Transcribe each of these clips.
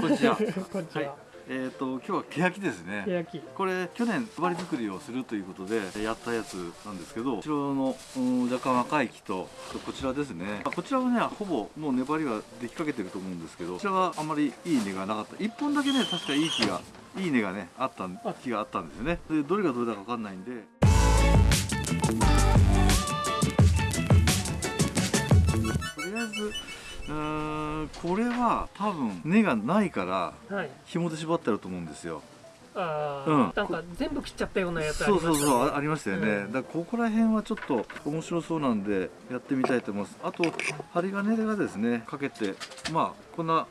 こちは。こちは。はいえっ、と今日はケヤキですね。焼き。これ去年粘り作りをするということでやったやつなんですけど後ろの、うん、若干若い木とこちらですねこちらはねほぼもう粘りはできかけてると思うんですけどこちらはあんまりいい根がなかった1本だけね確かいい木がいい根がねあったん木があったんですよねでどれがどれだか分かんないんでこれは多分根がないからはい。紐で縛ってあると思うんですよ。ああ、うん。なんか全部切っちゃったようなやつあそうりましたね。そうそうあありましたよね、うん。だからここら辺はちょっと面白そうなんでやってみたいと思います。あと針金がですねかけてまあこんな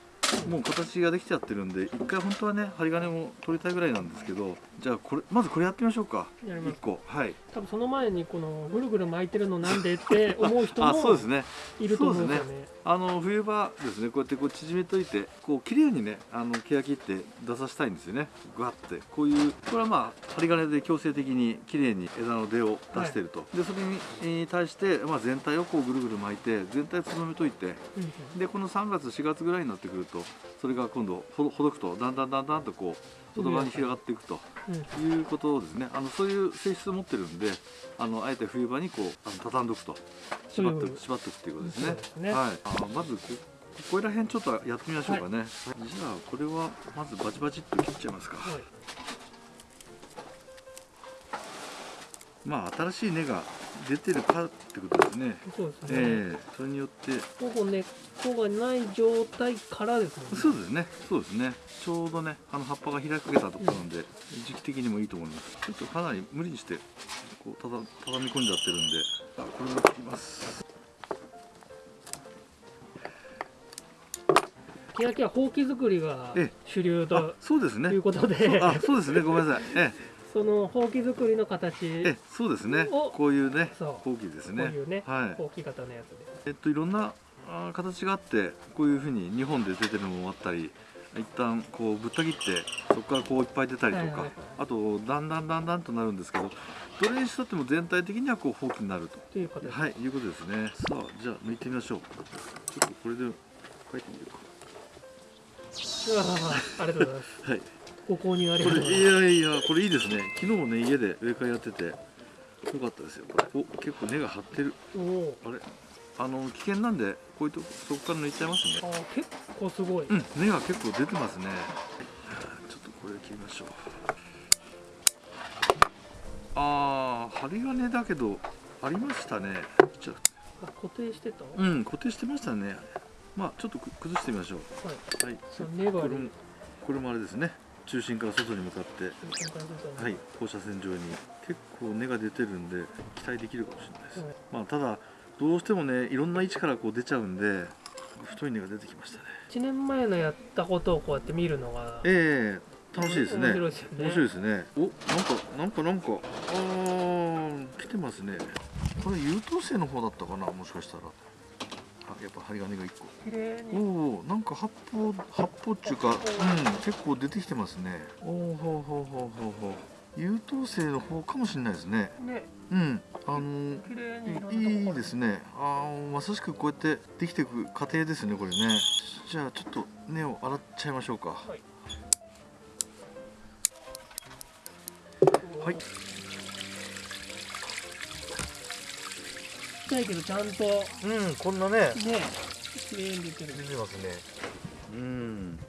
もう形ができちゃってるんで一回本当はね針金も取りたいぐらいなんですけどじゃあこれまずこれやってみましょうか。1やります。個。はい多分その前にこのぐるぐる巻いてるのなんでって思う人あそうもですね。いると思うんですよね。あの冬場ですねこうやってこう縮めといてこう綺麗にねあの欅って出させたいんですよね。グワって。こういうこれはまあ針金で強制的に綺麗に枝の出を出してると、でそれにえー対して、まあ、全体をこうぐるぐる巻いて全体をつぼめといて。うんでこの3月4月ぐらいになってくるとそれが今度ほどほどくとだんだんだんだんとこう外側に広がっていくということですね。あのそういう性質を持ってるんであのあえて冬場にこうあの畳んどくと。縛ってそういう縛っておくっていうことですね。ですね。はい。あまずこここら辺ちょっとやってみましょうかね、はい。じゃあこれはまずバチバチっと切っちゃいますか、はい。まあ新しい根が出てるかってことですね。そうですね。ええそれによって。ほぼ根っこがない状態からですね。そうですね。そうですね。ちょうどねあの葉っぱが開けたところなんで、時期的にもいいと思います。ちょっとかなり無理にしてこうただ畳み込んじゃってるんで。あこれも切ります。欅はほうき作りがええ。主流あとそうですね。いうことで、あそうですね。ごめんなさい。えそのほうき作りの形、ええそうですね。おこういうねほうきですこうねいうね、はい。ほうき型のやつで。えっといろんなあー形があってこういうふうに2本で出てるのもあったり一旦こうぶった切ってそこからこういっぱい出たりとか、はいはいはい。あとだんだんだんだんとなるんですけどどれにしたっても全体的にはこうほうきになると。という形で。はいいうことですね。さあじゃあ抜いてみましょう。ちょっとこれで書いてみようわありがとうございます。はいご購入ありこがとうございます。れいやいやこれいいですね昨日もね家で植え替えやっててよかったですよこれお結構根が張ってるおおあれ？あの危険なんでこういうとこそこから抜いちゃいますねー、あー結構すごい。うん、根が結構出てますね。ちょっとこれ切りましょう。ああ、針金だけど、ありましたね。じゃあ固定してた？あうん、固定してましたね。まあ、ちょっとく崩してみましょう。はい。はい。そう粘りこれも、これもあれですね。中心から外に向かって、はい、放射線状に。結構根が出てるんで、期待できるかもしれないです。はいまあ、ただ、どうしてもね、いろんな位置からこう出ちゃうんで。太い根が出てきましたね。1年前のやったことをこうやって見るのがええ楽しいですね。面白いですよねね。お、なんか、なんか、なんか、あー、来てますね。これ優等生の方だったかな、もしかしたら。あ、やっぱ針金が一個。綺麗おにお、なんか八方、八方っていうか、うん、結構出てきてますね。おお、ほうほうほうほうほう。優等生の方かもしれないですね。ねうん、あのいいいですね。ああ、まさしくこうやってできていく過程ですね、これね。じゃあ、ちょっと根を洗っちゃいましょうか。はいはいちゃいけどちゃんと。ねうん、こんなね、綺麗に出てる。出てますね。うん。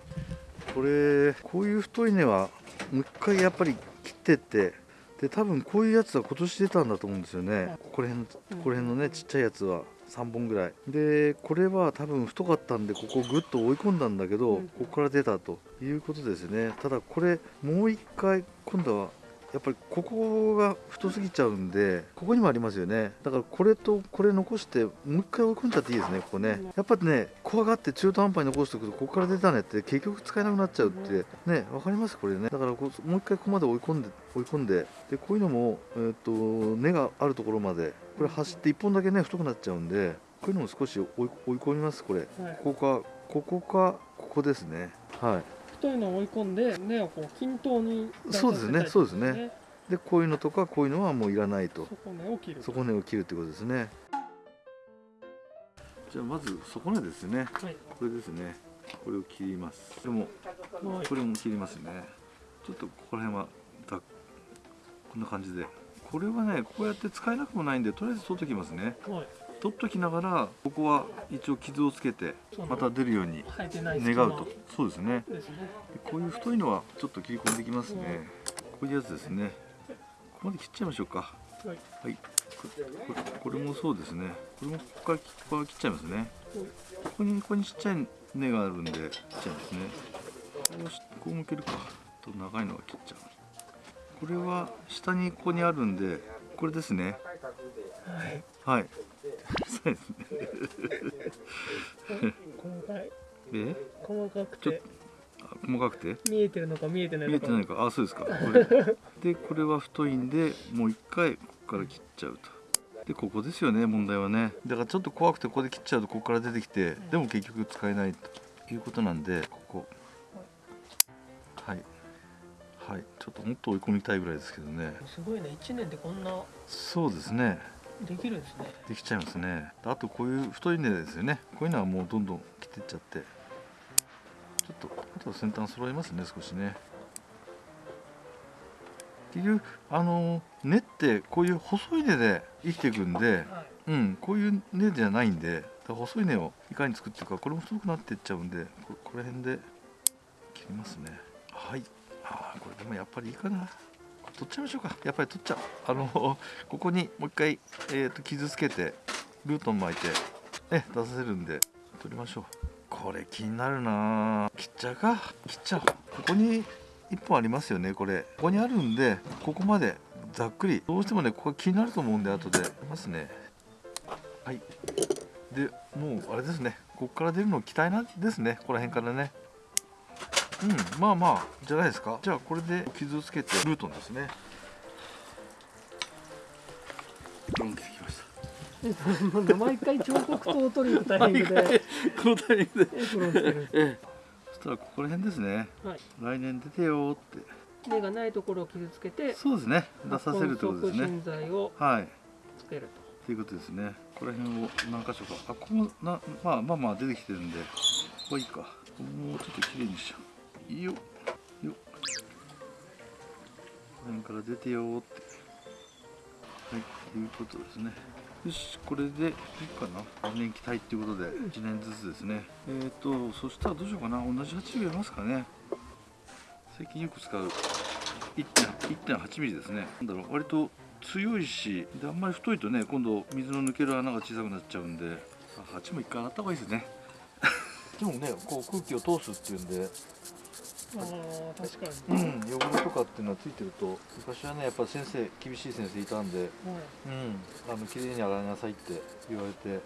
これこういう太い根はもう一回やっぱり切ってってで多分こういうやつは今年出たんだと思うんですよね。ここら辺ここら辺のねちっちゃいやつは3本ぐらい。でこれは多分太かったんでここをグッと追い込んだんだけど、うん。ここから出たということですね。ただこれもう一回今度はやっぱりここが太すぎちゃうんでここにもありますよね。だからこれとこれ残してもう一回追い込んじゃっていいですねここね。やっぱりね怖がって中途半端に残しておくとここから出たねって結局使えなくなっちゃうってねわかります？これね。だからこうもう一回ここまで追い込んで追い込んででこういうのも、えー、と根があるところまでこれ走って1本だけね太くなっちゃうんでこういうのも少し追い追い込みますこれ。はい。ここかここかここですね。はい太いのを追い込んで根をこう均等にそうですね。そうですね。ねでこういうのとかこういうのはもういらないと。底根を切る底根を切るってことですね。じゃあまず底根ですね。はい。これですね。これを切ります。でもはい。これも切りますね。ちょっとここら辺はこんな感じでこれはねこうやって使えなくもないんでとりあえず取っときますね。はい。取っときながらここは一応傷をつけてまた出るように願うと。そうですね。こういう太いのはちょっと切り込んでいきますね。こういうやつですね。ここまで切っちゃいましょうか。はい。はい。これもそうですね。これもここからここから切っちゃいますね。ここにここにちっちゃい根があるんで切っちゃいますね。こうしこう向けるか。と長いのは切っちゃうこれは下にここにあるんでこれですね。はい。はい。そうですね。細かい。で細かくちょってあ細かくて？見えてるのか見えてない見のかえてないか。あそうですか。これ。でこれは太いんでもう一回ここから切っちゃうと。でここですよね問題はね。だからちょっと怖くてここで切っちゃうとここから出てきてでも結局使えないということなんでこはいちょっともっと追い込みたいぐらいですけどね。すごいね。1年でこんなそうですね。できるんですね。できちゃいますね。あとこういう太い根ですよね。こういうのはもうどんどん切っていっちゃって。ちょっとあとは先端揃えますね少しね。結局あの根ってこういう細い根で生きていくんではい。うんこういう根じゃないんで細い根をいかに作っていくかこれも太くなっていっちゃうんでここら辺で切りますねはいあこれでもやっぱりいいかな。取っちゃいましょうか。やっぱり取っちゃう。あの ここにもう一回、えー、と傷つけてルートン巻いて、ね、出させるんで取りましょう。これ気になるな。切っちゃうか。切っちゃう。ここに1本ありますよねこれ。ここにあるんでここまでざっくり。どうしてもねここが気になると思うんで後で。ますね。はい。でもうあれですね。ここから出るの期待なんですね。ここら辺からね。うんまあまあじゃないですか。じゃあこれで傷をつけてルートンですね。ドン切ってきました。毎回彫刻刀を取りに行くタイミングで。このタイミングで。エプロンつけるええ。そしたらここら辺ですね。はい。来年出てよーって。根がないところを傷つけてそうですね。出させるってことですね。根剤をはい。つけると。いうことですね。ここら辺を何箇所か。あここもなまあまあまあ出てきてるんで。ここはいいか。もちょっときれいにしちゃういいよよ。この辺から出てよって。はいということですね。よしこれでいいかな。来年期待っていうことで1年ずつですね。えっ、とそしたらどうしようかな。同じ8ミリありますかね。最近よく使う1.8ミリですね。なんだろう割と強いしであんまり太いとね今度水の抜ける穴が小さくなっちゃうんで。あ8も一回洗った方がいいですね。でもねこう空気を通すっていうんでああ確かうに、ん汚れとかっていうのはついてると昔はねやっぱ先生厳しい先生いたんではいうんあの綺麗に洗いなさいって言われてえ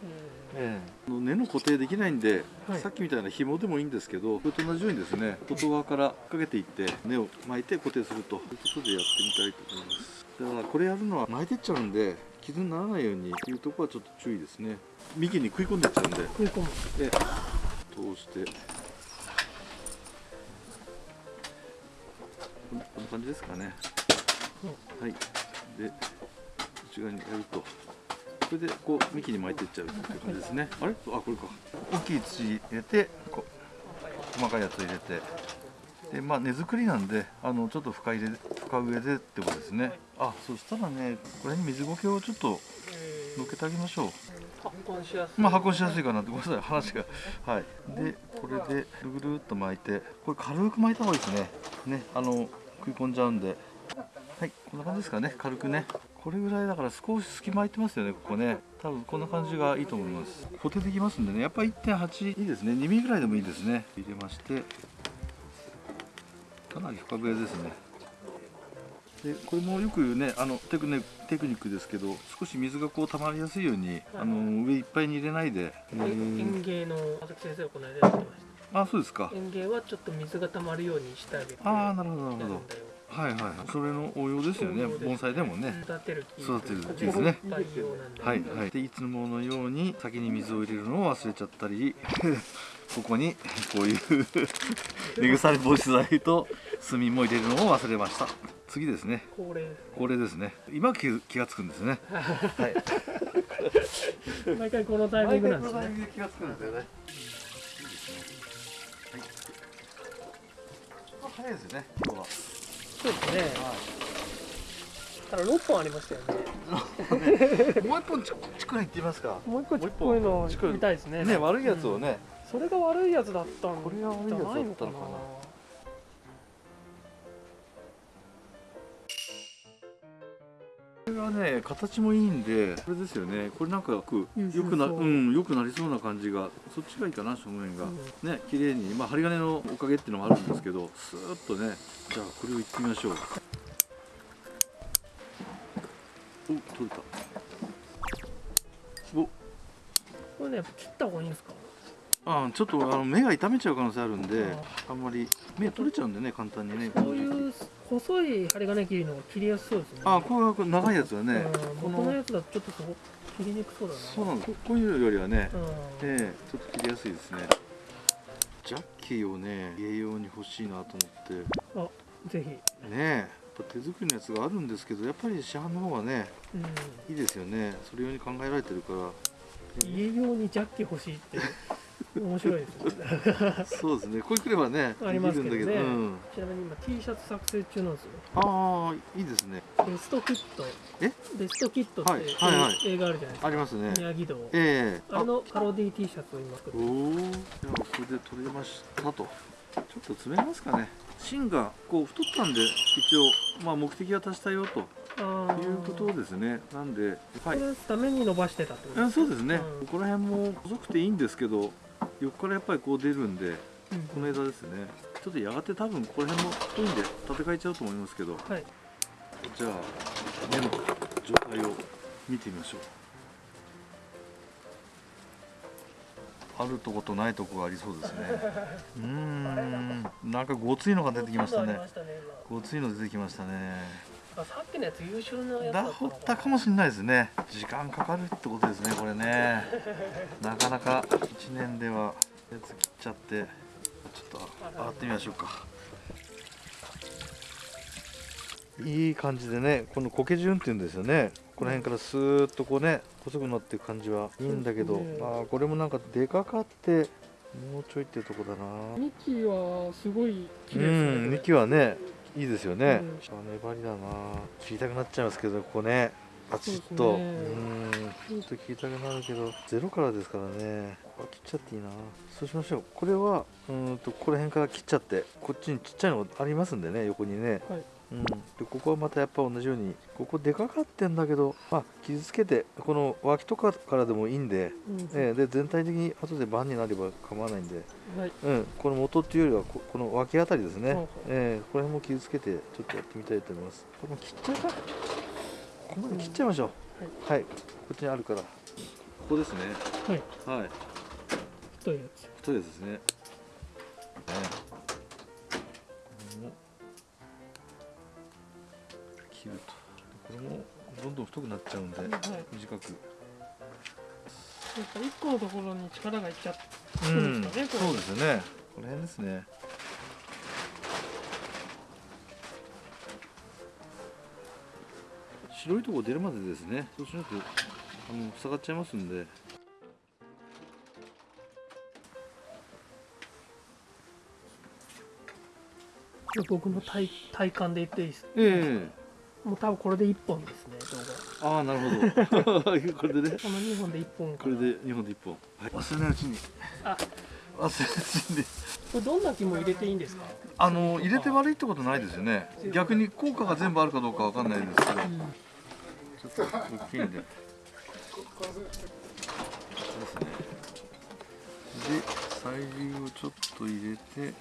ええ、あの根の固定できないんで、はい。さっきみたいな紐でもいいんですけどそれと同じようにですね外側からかけていって根を巻いて固定すると。いうことでやってみたいと思います。だからこれやるのは巻いてっちゃうんで傷にならないようにいうところはちょっと注意ですね。幹に食い込んでっちゃうんで。ー食い込む。で通してこんな感じですかね。はい。で内側にやるとこれでこう幹に巻いていっちゃうっていう感じですね。あれ？あこれか。大きい土入れてこう細かいやつ入れて。でまあ根作りなんであのちょっと深入れ深植えでってことですね。あそしたらねこれに水苔をちょっとえのっけてあげましょう。まあ運しやすいかなってごめんなさい。話が。はい。でこれでぐるぐるっと巻いてこれ軽く巻いた方がいいですね。ねあの食い込んじゃうんで。はいこんな感じですかね。軽くね。これぐらいだから少し隙間空いてますよねここね。多分こんな感じがいいと思います。固定できますんでね。やっぱ1.8いいですね。2mm ぐらいでもいいですね。入れまして。かなり深笛ですね。でこれもよく言うねあのテクネテクニックですけど少し水がこう溜まりやすいようにあの上いっぱいに入れないで、えー。園芸の佐々木先生がこの間やってましあそうですか。た園芸はちょっと水が溜まるようにしてあげてああなるほどなるほど。はいはいはい。それの応用ですよね。盆栽でもね。育てる木育てる木ですね。はいはい。でいつものように先に水を入れるのを忘れちゃったり ここにこういう 根腐れ防止剤と炭も入れるのを忘れました。次ですね。これこれですね。今気気がつくんですね。はい。毎回このタイミングなんですね。毎回このタイミングで気がつくんですよね。早いですね。今日は。そうですね。ただ6本ありましたよね。もう一本ちちくらい行ってみますか。もう一個ちっこいの見たいですね。ね悪いやつをね、それが悪いやつだったんこれが悪いやつだったのかなじゃないのかながね形もいいんでこれですよね。これなんかよくなそう。うんよくなりそうな感じがそっちがいいかな正面が、ね綺麗に。まあ針金のおかげっていうのもあるんですけどスーッとねじゃあこれをいってみましょう。お取れた。おこれねやっぱ切った方がいいんですか？あちょっとあの目が痛めちゃう可能性あるんであんまり目取れちゃうんでね簡単にね。こういう細い針金切りの切りやすそうですね。あこういう長いやつはねうんこのこのやつだとちょっとそこ切りにくそうだな。そうなんです。ここういうよりはねうん。ええちょっと切りやすいですね。ジャッキーをね家用に欲しいなと思って。ぜひ、ねえやっぱ手作りのやつがあるんですけどやっぱり市販の方がねうん、いいですよね。それ用に考えられてるから。家用にジャッキ欲しいって 面白いです そうですね。これくればねありますけどね。できるんだけど、うん、ちなみに今 T シャツ作成中なんですよ。ああいいですね。ベストキット。え？ベストキットって、はいはいはい。映画あるじゃないですか。ありますね。宮城道。ええ。あれのパロディ T シャツを今作っておおじゃあこれで取れましたと。ちょっと詰めますかね。芯がこう太ったんで一応まあ目的は達したよと。あいうことですね。なんではい。ために伸ばしてたってことあそうですね、うん。ここら辺も細くていいんですけど横からやっぱりこう出るんでうん。この枝ですね。ちょっとやがて多分ここら辺も太いんで立て替えちゃうと思いますけどはい。じゃあ根の状態を見てみましょう。あるとことないとこがありそうですね。うーん。なんかごついのが出てきましたね。ごついの出てきましたねさっきのやつ優秀なやつだったかったかもしれないですね。時間かかるってことですねこれね。なかなか1年ではやつ切っちゃって。ちょっと上がってみましょうか。いい感じでねこの苔順っていうんですよね。この辺からスーッとこうね細くなっていく感じはいいんだけど、ねあーこれもなんかでかかってもうちょいっていうとこだな。2期はすごい綺う麗ですねん2期はねいいですよね、うんあ粘りだな。切りたくなっちゃいますけどここね。パチッと。う,、そうん。ちょっと切りたくなるけどゼロからですからね。ここ切っちゃっていいな。そうしましょう。これはうーんとここら辺から切っちゃってこっちにちっちゃいのありますんでね横にね。はいうん、でここはまたやっぱ同じようにここでかかってんだけど、まあ、傷つけてこの脇とかからでもいいんで,、うん。ええで全体的に後で盤になれば構わないんではい。うん、この元っていうよりはここの脇あたりですね、ほうほうえーこの辺も傷つけてちょっとやってみたいと思います。これも切っちゃうか？ここまで切っちゃいましょう、はい。こっちにあるから。ここですね。はい。はい。太いやつ。太いやつですね。ねどん太くなっちゃうんではい短く。やっぱ1個のところに力がいっちゃんそうですかねこれ。そうですよね。この辺ですね。白いとこ出るまでですね。そうしないとあの塞がっちゃいますんで。僕の体体感で言っていいですえもう多分これで1本ですね動画。ああなるほど。これでね。この2本で1本かこれで2本で1本、はい、忘れないうちに。あ。忘れないうちに。これどんな木も入れていいんですか？あの入れて悪いってことないですよね。逆に効果が全部あるかどうかわかんないですけど。うん。ちょっと大きいんで。そうですね。で、催涙をちょっと入れて、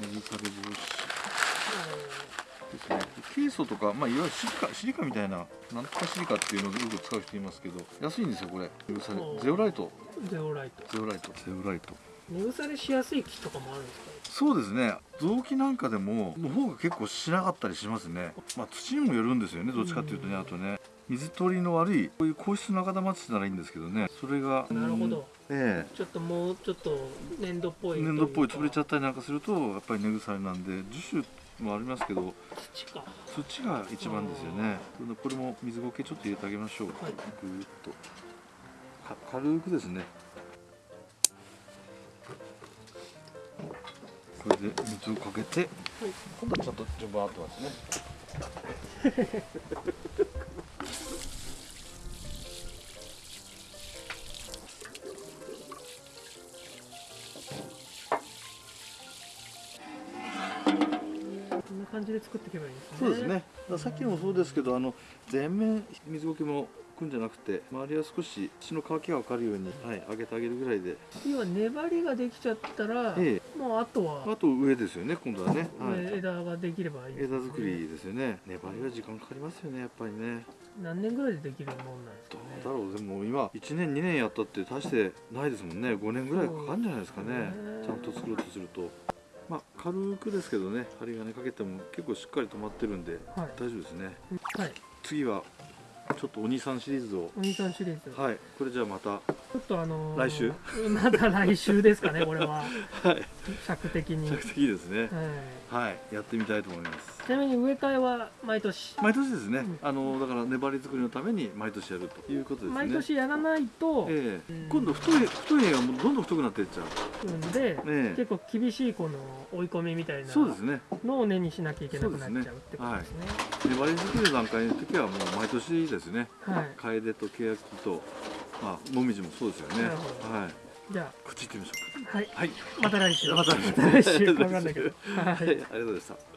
水され防止ですね。ケイ素とか、まあ、いわゆるシリカシリカみたいな、なんとかシリカっていうのをよく使う人いますけど、安いんですよ、これ。ゼオライト、ゼオライト。ゼオライト、ゼオライト。根腐れしやすい木とかもあるんですか？そうですね。臓器なんかでもの方が結構しなかったりしますね。まあ土にもよるんですよねどっちかっていうとねうんあとね水取りの悪いこういう硬質の赤玉って言ったらいいんですけどね。それがなるほど。えちょっともうちょっと粘土っぽいえ粘土っぽい潰れちゃっったりなんかするとやっぱり根腐れなんで樹種もありますけど土か。土が一番ですよね。これも水苔ちょっと入れてあげましょう、はい。ぐーっと。か軽くですね。これで水をかけて、今度はちゃんと順番合ってますね 感じで作っていけばいいですね。そうですね。さっきもそうですけどあの全面水苔もくんじゃなくて周りは少し血の乾きが分かるように、はい、上げてあげるぐらいで。要は粘りができちゃったら、えもうあとはあと上ですよね今度はね、はい、上枝ができればいいね。枝作りですよね。粘りは時間かかりますよねやっぱりね。何年ぐらいでできるもんなんですかどねうだろうでも今1年2年やったって大してないですもんね。5年ぐらいかかるんじゃないですかね。ね。ちゃんと作ろうとするとまあ軽くですけどね針金かけても結構しっかり止まってるんではい。大丈夫ですね。はい。次はちょっとお兄さんシリーズを。お兄さんシリーズ、はい。これじゃあまたちょっとあのー来週？まだ来週ですかねこれは。はい。尺的に、着的ですね。はい、はいやってみたいと思います。ちなみに植え替えは毎年？毎年ですね、うん。あのだから粘り作りのために毎年やるということですね。毎年やらないと、ええ。うん。今度太い太い絵がどんどん太くなっていっちゃう。ん。で、え結構厳しいこの追い込みみたいなそうですね。のを根にしなきゃいけなくなっちゃうってことですね。粘り作りの段階の時はもう毎年ですね。はい。楓と欅とまあもみじもそうですよね。はいじゃこっち行ってみましょあ、はい。うはいまた来週。また来週。わかんないけど。はいはいありがとうございました